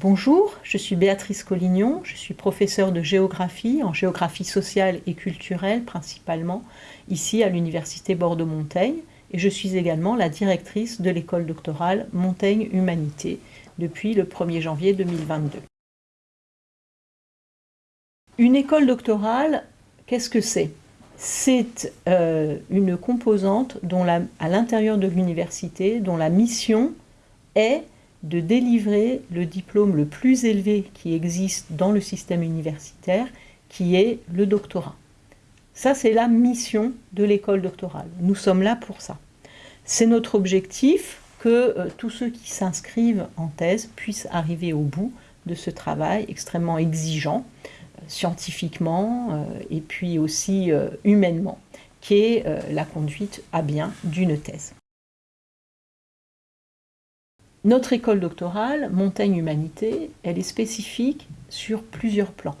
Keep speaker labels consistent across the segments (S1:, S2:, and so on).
S1: Bonjour, je suis Béatrice Collignon, je suis professeure de géographie, en géographie sociale et culturelle principalement, ici à l'Université Bordeaux-Montaigne, et je suis également la directrice de l'école doctorale Montaigne Humanité depuis le 1er janvier 2022. Une école doctorale, qu'est-ce que c'est? C'est euh, une composante à l'intérieur de l'université dont la mission est de délivrer le diplôme le plus élevé qui existe dans le système universitaire, qui est le doctorat. Ça, c'est la mission de l'école doctorale. Nous sommes là pour ça. C'est notre objectif que euh, tous ceux qui s'inscrivent en thèse puissent arriver au bout de ce travail extrêmement exigeant, euh, scientifiquement euh, et puis aussi humainement, qui est la conduite à bien d'une thèse. Notre école doctorale, Montaigne Humanité, elle est spécifique sur plusieurs plans.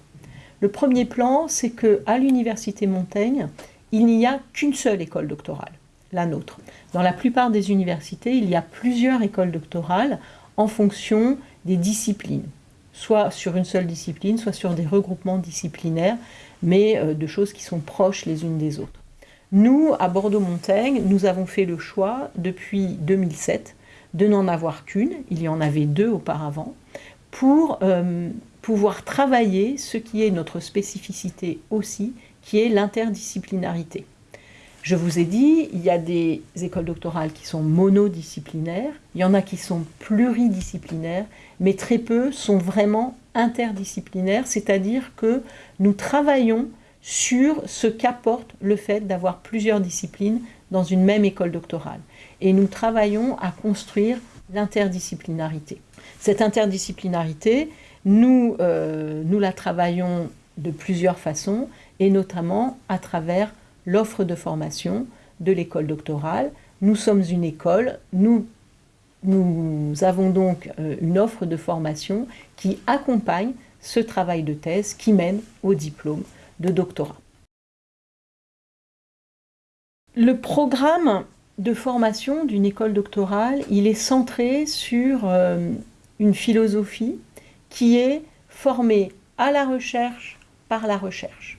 S1: Le premier plan, c'est qu'à l'Université Montaigne, il n'y a qu'une seule école doctorale, la nôtre. Dans la plupart des universités, il y a plusieurs écoles doctorales en fonction des disciplines, soit sur une seule discipline, soit sur des regroupements disciplinaires, mais euh, de choses qui sont proches les unes des autres. Nous, à Bordeaux-Montaigne, nous avons fait le choix, depuis 2007, de n'en avoir qu'une, il y en avait deux auparavant, pour euh, pouvoir travailler ce qui est notre spécificité aussi, qui est l'interdisciplinarité. Je vous ai dit, il y a des écoles doctorales qui sont monodisciplinaires, il y en a qui sont pluridisciplinaires, mais très peu sont vraiment interdisciplinaires, c'est-à-dire que nous travaillons sur ce qu'apporte le fait d'avoir plusieurs disciplines dans une même école doctorale. Et nous travaillons à construire l'interdisciplinarité. Cette interdisciplinarité, nous, euh, nous la travaillons de plusieurs façons, et notamment à travers l'offre de formation de l'école doctorale. Nous sommes une école, nous, nous avons donc euh, une offre de formation qui accompagne ce travail de thèse qui mène au diplôme de doctorat. Le programme de formation d'une école doctorale, il est centré sur euh, une philosophie qui est formée à la recherche par la recherche.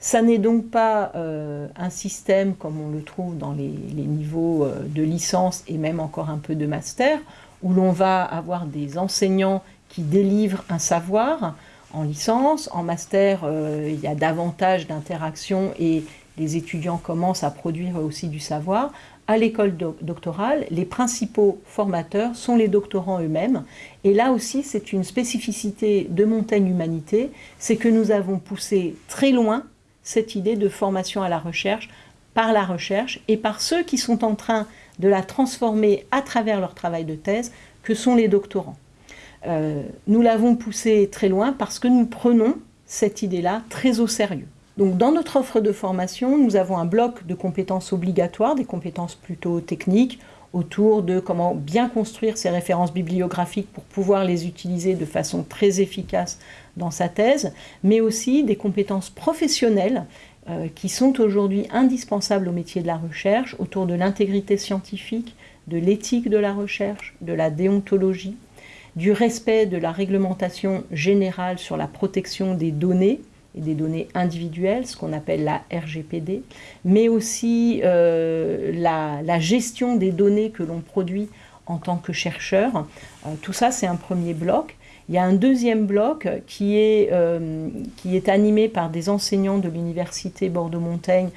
S1: Ça n'est donc pas euh, un système comme on le trouve dans les, niveaux euh, de licence et même encore un peu de master, où l'on va avoir des enseignants qui délivrent un savoir en licence. En master, il y a davantage d'interactions et les étudiants commencent à produire aussi du savoir. À l'école doctorale, les principaux formateurs sont les doctorants eux-mêmes. Et là aussi, c'est une spécificité de Montaigne Humanité, c'est que nous avons poussé très loin cette idée de formation à la recherche par la recherche et par ceux qui sont en train de la transformer à travers leur travail de thèse, que sont les doctorants. Euh, nous l'avons poussé très loin parce que nous prenons cette idée-là très au sérieux. Donc dans notre offre de formation, nous avons un bloc de compétences obligatoires, des compétences plutôt techniques, autour de comment bien construire ces références bibliographiques pour pouvoir les utiliser de façon très efficace dans sa thèse, mais aussi des compétences professionnelles euh, qui sont aujourd'hui indispensables au métier de la recherche, autour de l'intégrité scientifique, de l'éthique de la recherche, de la déontologie, du respect de la réglementation générale sur la protection des données, et des données individuelles, ce qu'on appelle la RGPD, mais aussi euh, la, gestion des données que l'on produit en tant que chercheur. Euh, tout ça, c'est un premier bloc. Il y a un deuxième bloc qui est, euh, qui est animé par des enseignants de l'université Bordeaux-Montaigne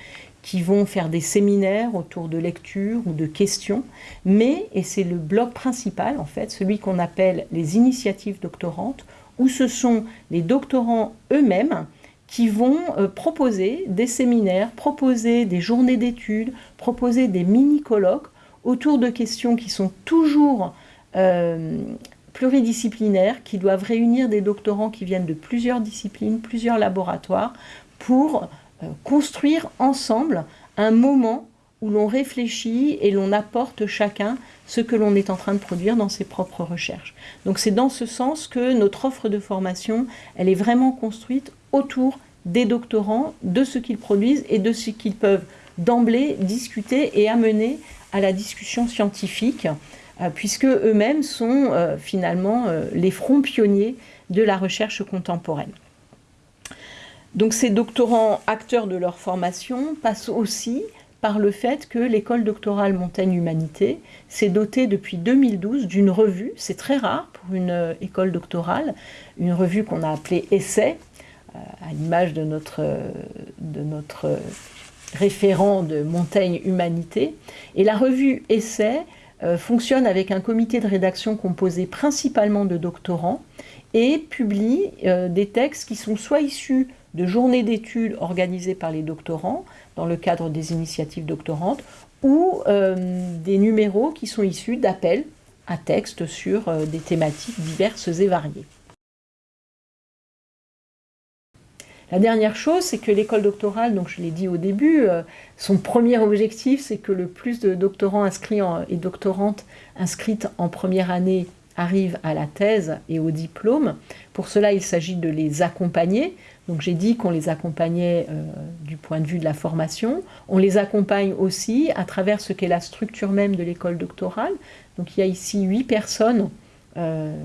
S1: qui vont faire des séminaires autour de lecture ou de questions, mais, et c'est le bloc principal en fait, celui qu'on appelle les initiatives doctorantes, où ce sont les doctorants eux-mêmes qui vont euh, proposer des séminaires, proposer des journées d'études, proposer des mini-colloques autour de questions qui sont toujours euh, pluridisciplinaires, qui doivent réunir des doctorants qui viennent de plusieurs disciplines, plusieurs laboratoires, pour euh, construire ensemble un moment où l'on réfléchit et l'on apporte chacun ce que l'on est en train de produire dans ses propres recherches. Donc c'est dans ce sens que notre offre de formation, elle est vraiment construite autour des doctorants, de ce qu'ils produisent et de ce qu'ils peuvent d'emblée discuter et amener à la discussion scientifique puisque eux-mêmes sont finalement les fronts pionniers de la recherche contemporaine. Donc ces doctorants acteurs de leur formation passent aussi par le fait que l'école doctorale Montaigne Humanité s'est dotée depuis 2012 d'une revue, c'est très rare pour une euh, école doctorale, une revue qu'on a appelée Essai, euh, à l'image de notre, référent de Montaigne Humanité. Et la revue Essai euh, fonctionne avec un comité de rédaction composé principalement de doctorants et publie des textes qui sont soit issus de journées d'études organisées par les doctorants dans le cadre des initiatives doctorantes ou euh, des numéros qui sont issus d'appels à texte sur euh, des thématiques diverses et variées. La dernière chose, c'est que l'école doctorale, donc je l'ai dit au début, euh, son premier objectif, c'est que le plus de doctorants inscrits et doctorantes inscrites en première année arrivent à la thèse et au diplôme. Pour cela, il s'agit de les accompagner. J'ai dit qu'on les accompagnait euh, du point de vue de la formation. On les accompagne aussi à travers ce qu'est la structure même de l'école doctorale. Donc il y a ici huit personnes, euh,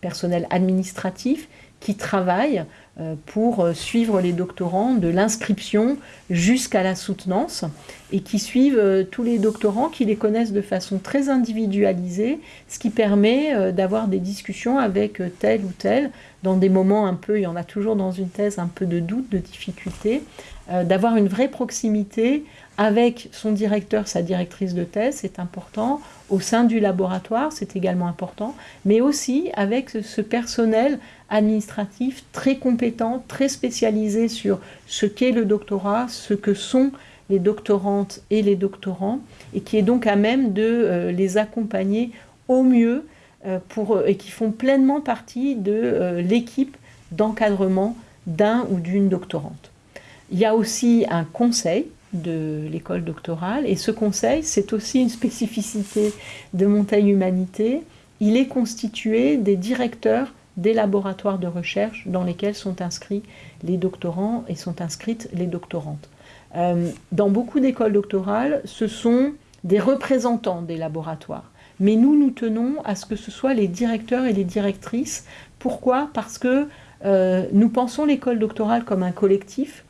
S1: personnel administratif, qui travaillent euh, pour euh, suivre les doctorants de l'inscription jusqu'à la soutenance et qui suivent euh, tous les doctorants, qui les connaissent de façon très individualisée, ce qui permet d'avoir des discussions avec tel ou tel. Dans des moments un peu, il y en a toujours dans une thèse, un peu de doute, de difficulté, d'avoir une vraie proximité avec son directeur, sa directrice de thèse, c'est important, au sein du laboratoire, c'est également important, mais aussi avec ce personnel administratif très compétent, très spécialisé sur ce qu'est le doctorat, ce que sont les doctorantes et les doctorants, et qui est donc à même de euh, les accompagner au mieux euh, et qui font pleinement partie de euh, l'équipe d'encadrement d'un ou d'une doctorante. Il y a aussi un conseil de l'école doctorale. Et ce conseil, c'est aussi une spécificité de Montagne Humanité. Il est constitué des directeurs des laboratoires de recherche dans lesquels sont inscrits les doctorants et sont inscrites les doctorantes. Euh, dans beaucoup d'écoles doctorales, ce sont des représentants des laboratoires. Mais nous, nous tenons à ce que ce soit les directeurs et les directrices. Pourquoi? Parce que euh, nous pensons l'école doctorale comme un collectif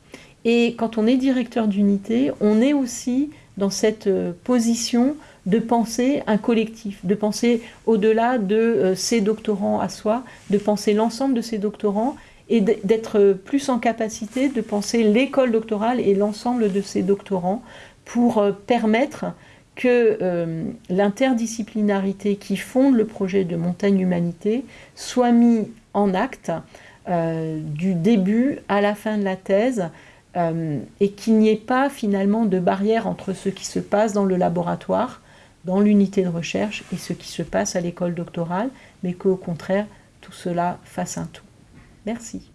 S1: et quand on est directeur d'unité, on est aussi dans cette euh, position de penser un collectif, de penser au-delà de euh, ses doctorants à soi, de penser l'ensemble de ses doctorants et d'être plus en capacité de penser l'école doctorale et l'ensemble de ses doctorants pour euh, permettre que l'interdisciplinarité qui fonde le projet de Montagne Humanité soit mis en acte du début à la fin de la thèse euh, et qu'il n'y ait pas finalement de barrière entre ce qui se passe dans le laboratoire, dans l'unité de recherche et ce qui se passe à l'école doctorale, mais qu'au contraire, tout cela fasse un tout. Merci.